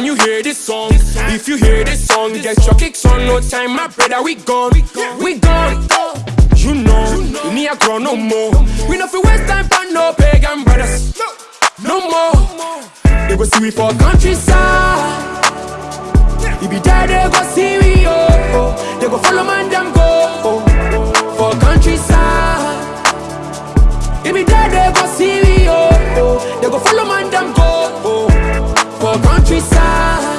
Can you hear this song? If you hear this song, get your kicks on. No time, my brother, we gone. We gone. You know, we need a grow no more. We no fi waste time for no pagan brothers. No more. They go see we for countryside. If be there, they go see we, oh. They go follow man, them for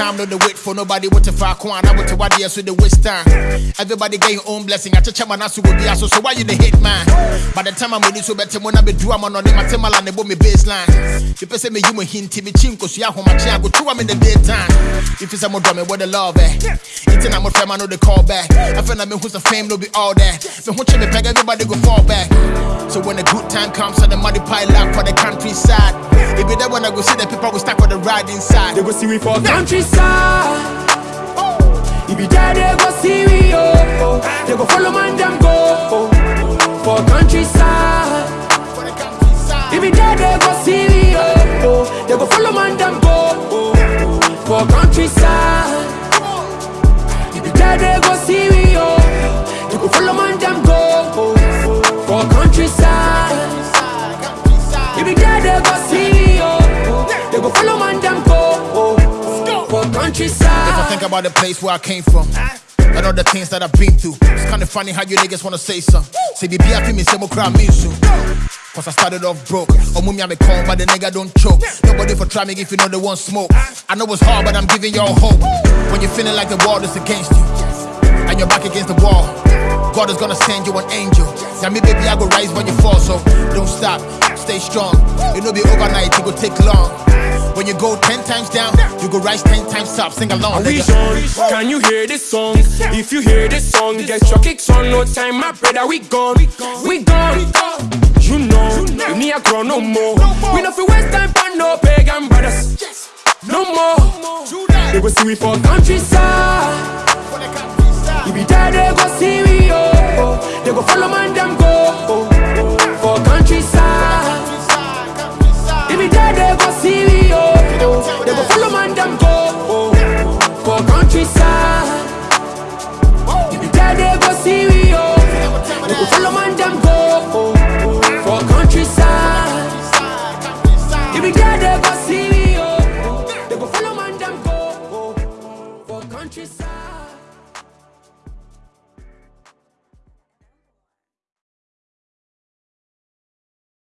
Time no the wait for nobody what to fuck one. I want to what yes with the waste time. Everybody get your own blessing. I touch man asu will be so so why you the hate man? By the time I'm ready so better when I be do I'm on my temal and the me baseline. If you say me me hint me chinko so ya home my go to I'm in the daytime. If it's a more drumming what the love eh. It's an I'm a friend I know the call back. I feel like me who's the fame no be all that. Me who me peg everybody go back. So when the good time comes and the money pile up for the countryside. If be there when I go see the people go stack for the ride inside. They go see we for the countryside. If be there, they go see we, oh, oh. They go follow man, them go, oh, for countryside. For the countryside. If be there, they go see we, oh, oh. They go follow man, them go, oh, oh for countryside. If be there, they go see we, for If I think about the place where I came from and all the things that I've been through, it's kinda funny how you niggas wanna say something. Say, be I feel me, say, crowd me soon. Cause I started off broke. Oh, mummy, I'm a con, but the nigga don't choke. Nobody for try me if you know they want smoke. I know it's hard, but I'm giving y'all hope. When you're feeling like the world is against you, and you're back against the wall, God is gonna send you an angel. Tell me, baby, I go rise when you fall, so don't stop, stay strong. It'll be overnight, it will take long. When you go ten times down, you go rise ten times up. Sing along, We nigga. on. Can you hear this song? If you hear this song, get your kicks on. No time, my brother, we gone. We gone. You know, we need a grow no more. We no fi waste time for no pagan brothers. No more. They go see we for countryside. For the countryside. If be there, they go see we, oh, oh. They go follow man, them go, If be there, they go see we, oh. They go follow man, them go, oh, for countryside.